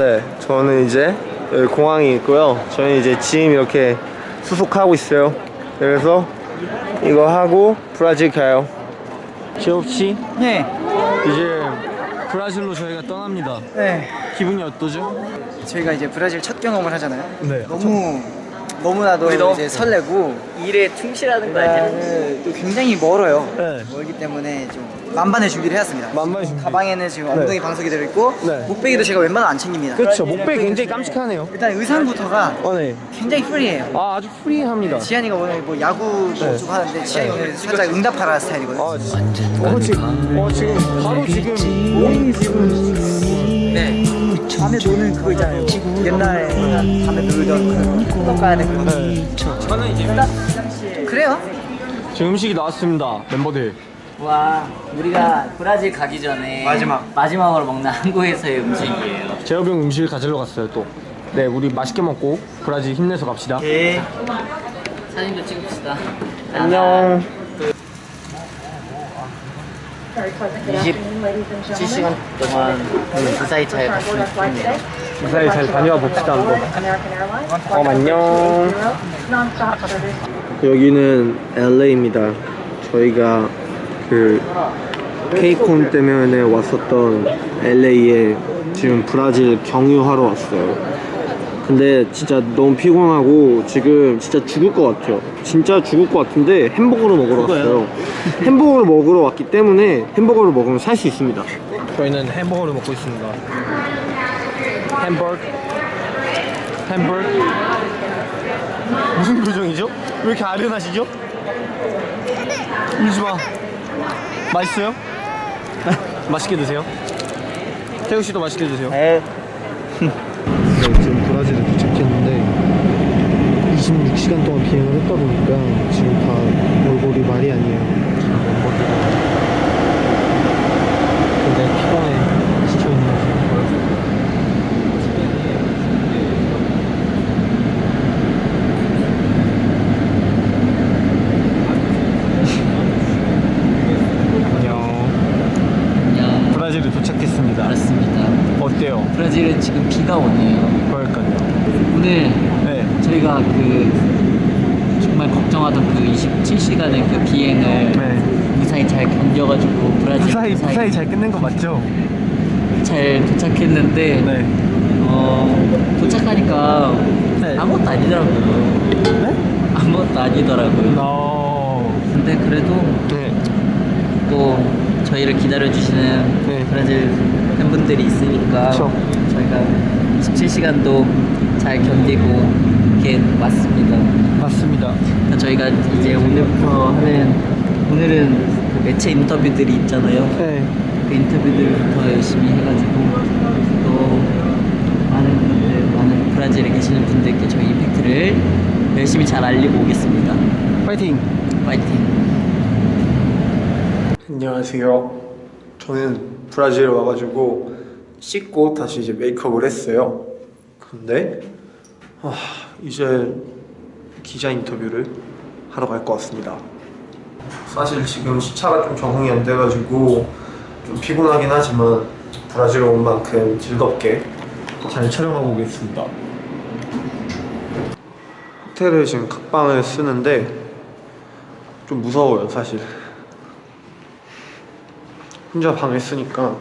네, 저는 이제 여기 공항이 있고요. 저는 이제 짐 이렇게 수속하고 있어요. 그래서 이거 하고 브라질 가요. 지엽 씨, 네. 이제 브라질로 저희가 떠납니다. 네. 기분이 어떠죠? 저희가 이제 브라질 첫 경험을 하잖아요. 네. 너무 너무나도 이제 설레고 일에 충실하는 거 아니야? 일단은 또 굉장히 멀어요. 네. 멀기 때문에 좀 만반의 준비를 해왔습니다. 만반의 준비. 가방에는 지금 엉덩이 방석이 들어있고 네. 목베개도 제가 웬만하면 안 챙깁니다. 그렇죠. 목베 굉장히 깜찍하네요. 일단 의상부터가 어, 네. 굉장히 프리해요. 아, 아주 프리합니다. 지한이가 오늘 뭐 야구 네. 좀 하는데 지한이 오늘 살짝 응답하라 스타일이거든요. 아. 어, 지금, 어, 지금, 바로 지금, 모임 지금. 네. 밤에 노는 그거 있잖아요. 옛날에 밤에 놀던 그 클럽 가야 되는 거. 네. 저는 이제 그래요? 지금 음식이 나왔습니다, 멤버들. 와 우리가 브라질 가기 전에 마지막. 마지막으로 먹는 한국에서의 음식이에요. 형 음식을 가지러 갔어요, 또. 네, 우리 맛있게 먹고 브라질 힘내서 갑시다. 예. 사진도 찍읍시다. 안녕. 27시간 동안 무사히 잘 갔으면 좋겠네요. 무사히 잘 다녀와 봅시다, 한번. 어, 안녕. 여기는 LA입니다. 저희가 그 케이콘 때문에 왔었던 LA에 지금 브라질 경유하러 왔어요. 근데 진짜 너무 피곤하고 지금 진짜 죽을 것 같아요. 진짜 죽을 것 같은데 햄버거를 먹으러 왔어요. 햄버거를 먹으러 왔기 때문에 햄버거를 먹으면 살 수 있습니다. 저희는 햄버거를 먹고 있습니다. 햄버거 햄버거 무슨 표정이죠? 왜 이렇게 아련하시죠? 울지 마 맛있어요? 맛있게 드세요 태우 씨도 맛있게 드세요 네 지금 브라질에 도착했는데 26시간 동안 비행을 했다 보니까 지금 다 얼굴이 말이 아니에요 피곤해 지쳐있는 안녕. 브라질에 도착했습니다 그렇습니다. 어때요? 브라질은 지금 비가 오네요 오늘 네 저희가 그 정말 걱정 하던 그 27시간의 그 비행을 네. 무사히 잘 견뎌가지고 브라질 무사히 무사히 잘 끝낸 거 맞죠? 잘 도착했는데 네. 어, 도착하니까 네. 아무것도 아니더라고요. 네? 아무것도 아니더라고요. 어. 근데 그래도 네. 또 저희를 기다려주시는 네. 브라질 팬분들이 있으니까 그쵸. 저희가 27시간도 잘 견디고 이렇게 왔습니다. 맞습니다. 그러니까 저희가 이제 오늘부터 하는 오늘은 그 매체 인터뷰들이 있잖아요. 네. 그 인터뷰들부터 열심히 해가지고 또 많은 분들, 많은 브라질에 계시는 분들께 저희 이펙트를 열심히 잘 알리고 오겠습니다. 파이팅. 파이팅! 안녕하세요. 저는 브라질에 와가지고 씻고 다시 이제 메이크업을 했어요. 근데 아, 이제 기자 인터뷰를 하러 갈 것 같습니다. 사실 지금 시차가 좀 적응이 안 돼가지고 좀 피곤하긴 하지만 브라질 온 만큼 즐겁게 잘 촬영하고 오겠습니다. 호텔을 지금 각방을 쓰는데 좀 무서워요 사실. 혼자 방을 쓰니까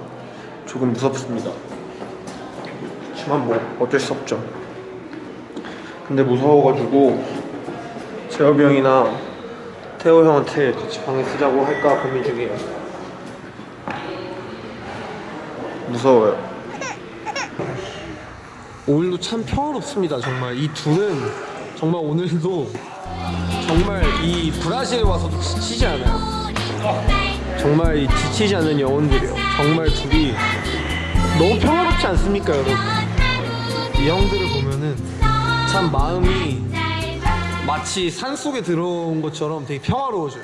조금 무섭습니다. 하지만 뭐 어쩔 수 없죠. 근데 무서워가지고 재엽이 형이나 태호 형한테 같이 방을 쓰자고 할까 고민 중이에요. 무서워요. 오늘도 참 평화롭습니다. 정말 이 둘은 정말 오늘도 정말 이 브라질에 와서도 지치지 않아요. 정말 이 지치지 않는 영혼들이요. 정말 둘이 너무 평화롭지 않습니까, 여러분? 이 형들을 보면은 참 마음이 마치 산 속에 들어온 것처럼 되게 평화로워져요.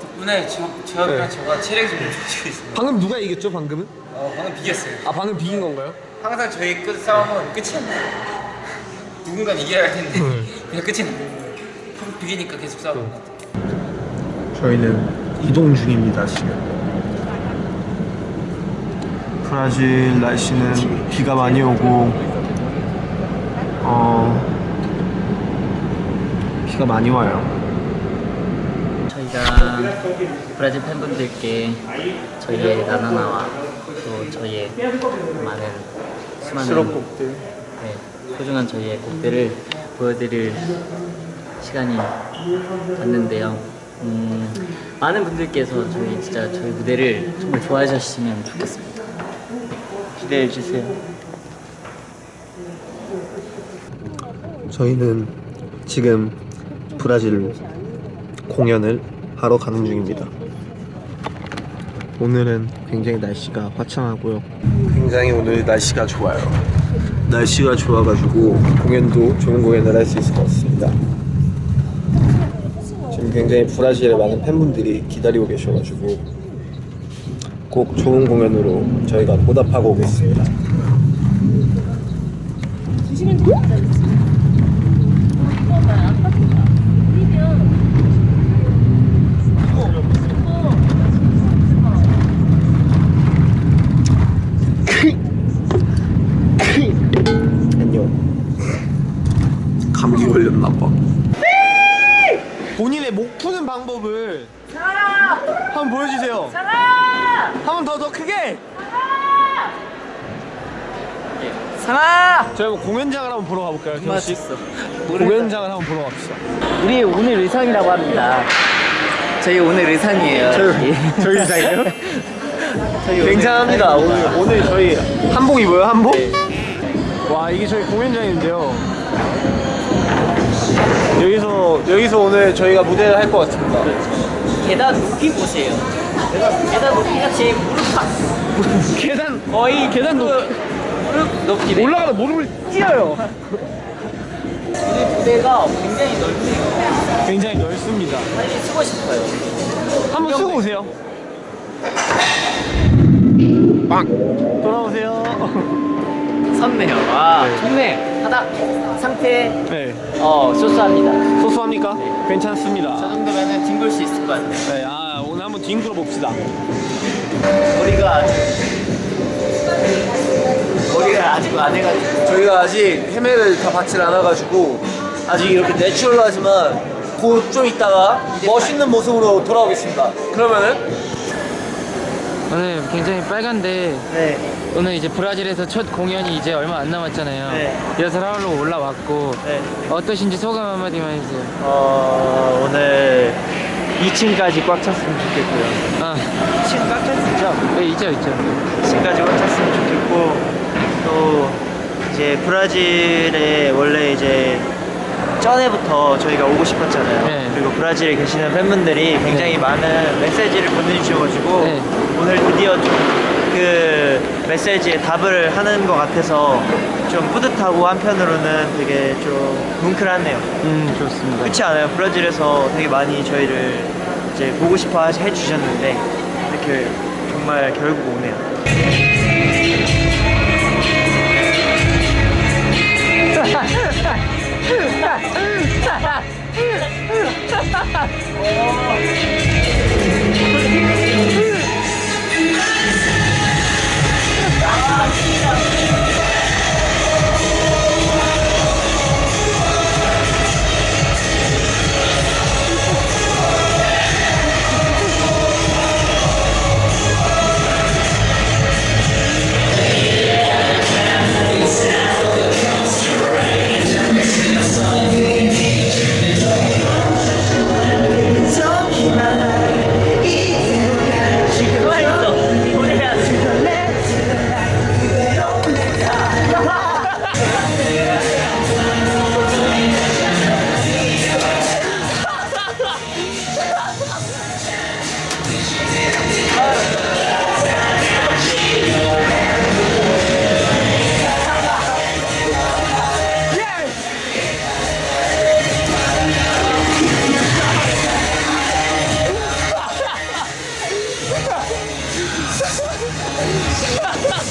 덕분에 저, 네. 저가 체력이 좀 좋아지고 있습니다. 방금 누가 이겼죠, 방금은? 어, 방금 비겼어요. 아, 방금 비긴 건가요? 항상 저희 끝 싸움은 끝이 안 나요. 누군가 이겨야 할 텐데 네. 그냥 끝이 나요. 비기니까 계속 싸우는 것 같아요. 저희는 이동 중입니다, 지금. 브라질 날씨는 비가 많이 오고 어 비가 많이 와요. 저희가 브라질 팬분들께 저희의 나나나와 또 저희의 많은 수많은 수록곡들. 네, 소중한 저희의 곡들을 보여드릴 시간이 왔는데요. 음, 많은 분들께서 저희 진짜 저희 무대를 정말 좋아해 주셨으면 좋겠습니다. 기대해 주세요. 저희는 지금 브라질 공연을 하러 가는 중입니다. 오늘은 굉장히 날씨가 화창하고요. 굉장히 오늘 날씨가 좋아요. 날씨가 좋아가지고 공연도 좋은 공연을 할 수 있을 것 같습니다. 지금 굉장히 브라질에 많은 팬분들이 기다리고 계셔가지고 꼭 좋은 공연으로 저희가 보답하고 오겠습니다. 안녕. 감기 걸렸나 봐. 본인의 목 푸는 방법을 한번 보여주세요. 한번 더 더 크게. 상아! 저희 한번 공연장을 한번 보러 가볼까요? 맞췄어. 공연장을 한번 보러 갑시다. 우리 오늘 의상이라고 합니다. 저희 오늘 의상이에요. 예. 저희 의상이에요? 저희 굉장합니다. 오늘. 오늘 저희 한복 입어요 한복? 네. 와 이게 저희 공연장인데요. 여기서 여기서 오늘 저희가 무대를 할 것 같습니다. 계단 높이 보세요. 계단 높이가 제 무릎 팍. 계단 거의 계단 높 무릎 높이네. 올라가다 무릎을 찢어요. 오늘 무대가 굉장히 넓네요. 굉장히 넓습니다. 빨리 쓰고 싶어요. 한번 쓰고 오세요. 빵 돌아오세요. 섰네요. 와, 좋네. 바닥 상태 네 어 소소합니다. 소소합니까? 괜찮습니다. 저 정도면은 뒹굴 수 있을 것 같아요. 네, 아 오늘 한번 뒹굴어 봅시다. 머리가 아직 머리가 아직 안 해가지고. 저희가 아직 헤매를 다 받질 않아가지고 아직 이렇게 내추럴하지만 곧 좀 있다가 멋있는 모습으로 돌아오겠습니다. 그러면은 오늘 굉장히 빨간데 네. 오늘 이제 브라질에서 첫 공연이 이제 얼마 안 남았잖아요. 네. 리허설 하러 올라왔고 네. 어떠신지 소감 한마디만 해주세요. 어, 오늘 2층까지 꽉 찼으면 좋겠고요. 아, 2층 꽉 찼죠? 네, 있죠, 있죠. 2층까지 꽉 찼으면 좋겠고 또 이제 브라질에 원래 이제 전에부터 저희가 오고 싶었잖아요. 네. 그리고 브라질에 계시는 팬분들이 굉장히 네. 많은 메시지를 보내주셔가지고 네. 오늘 드디어 그 메시지에 답을 하는 것 같아서 좀 뿌듯하고 한편으로는 되게 좀 뭉클하네요. 음 좋습니다. 그렇지 않아요? 브라질에서 되게 많이 저희를 이제 보고 싶어 해주셨는데 이렇게 정말 결국 오네요.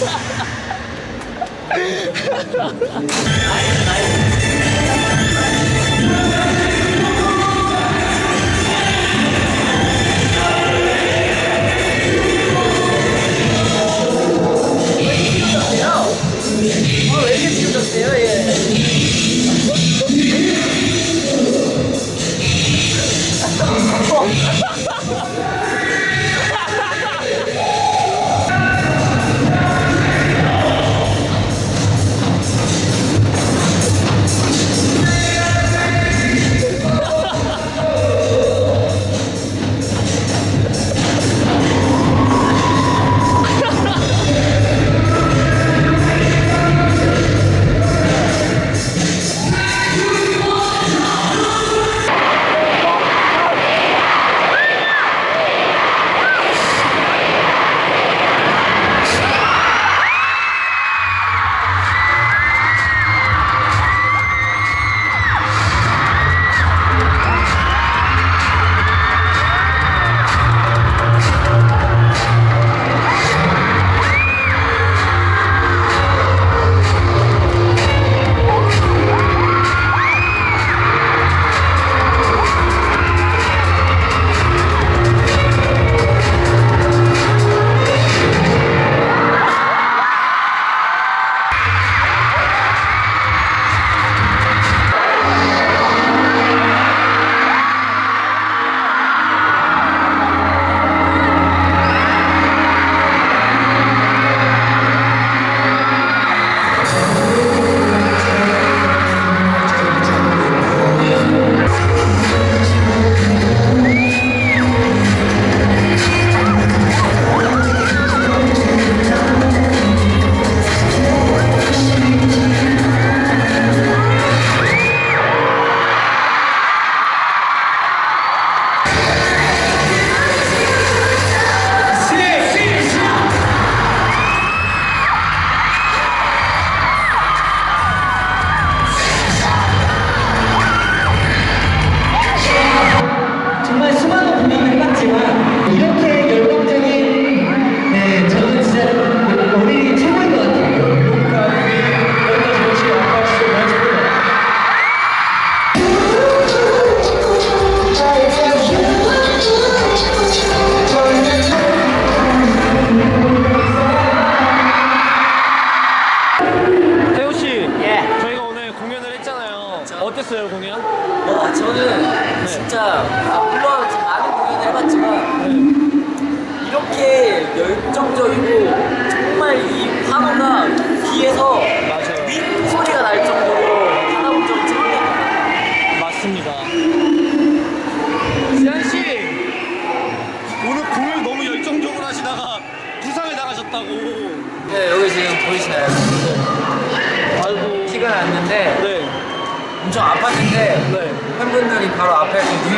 ないない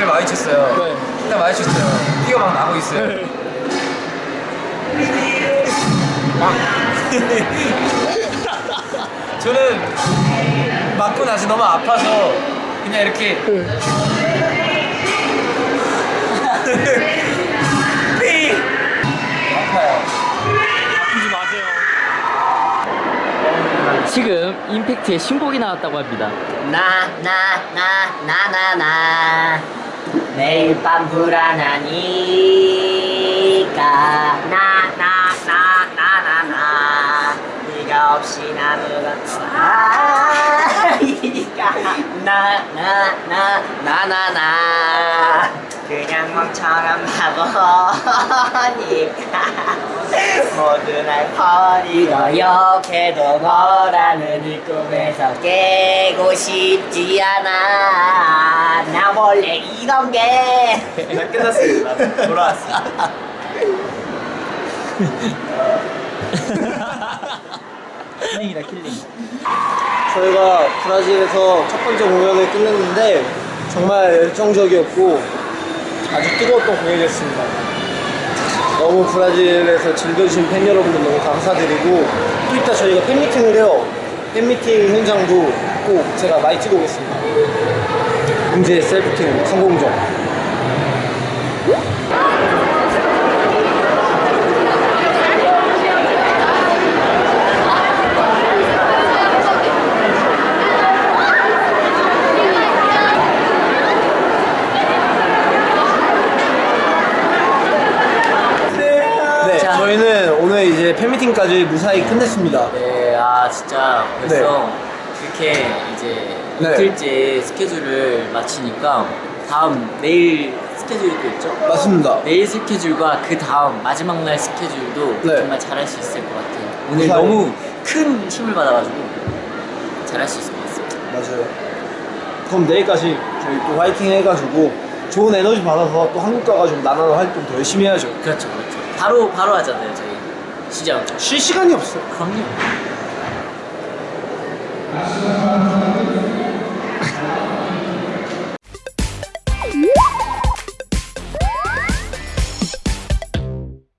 눈을 마주쳤어요. 네. 일단 마주쳤어요. 피가 막 나고 있어요. 네. 막. 저는 맞고 나서 너무 아파서 그냥 이렇게 삐 아파요. 아프지 마세요. 지금 임팩트의 신곡이 나왔다고 합니다. 나 나 나 나 나나 매일 밤 불안하니까. 나 나 나 나 나 나. 네가 없이 아무것도 아니니까. 나 나 나 나 나나 그냥 멍청한 바보니까 모두 날 버리고 욕해도 너라는 이 꿈에서 깨고 싶지 않아 나 원래 이런 게 끝났습니다. 돌아왔어. killing이다 killing. 저희가 브라질에서 첫 번째 공연을 끝냈는데 정말 열정적이었고 아주 뜨거웠던 공연이었습니다. 너무 브라질에서 즐겨주신 팬 여러분들 너무 감사드리고 또 이따 저희가 팬미팅을 해요. 팬미팅 현장도 꼭 제가 많이 찍어 오겠습니다. 문제 셀프팅 성공적. 네, 자. 저희는 오늘 팬미팅까지 무사히 끝냈습니다. 네, 아 진짜 벌써 이렇게 이제 네. 이틀째 스케줄을 마치니까 다음 내일 스케줄이 또 있죠? 맞습니다. 내일 스케줄과 그 다음 마지막 날 스케줄도 네. 정말 잘할 수 있을 것 같아요. 오늘 무사히. 너무 큰 힘을 받아가지고 잘할 수 있을 것 같습니다. 맞아요. 그럼 내일까지 저희 또 화이팅 해가지고 좋은 에너지 받아서 또 한국 가가지고 나나나 활동 더 열심히 해야죠. 그렇죠, 그렇죠. 바로 바로 하잖아요, 저희 시장. 쉴 시간이 없어요. 그럼요.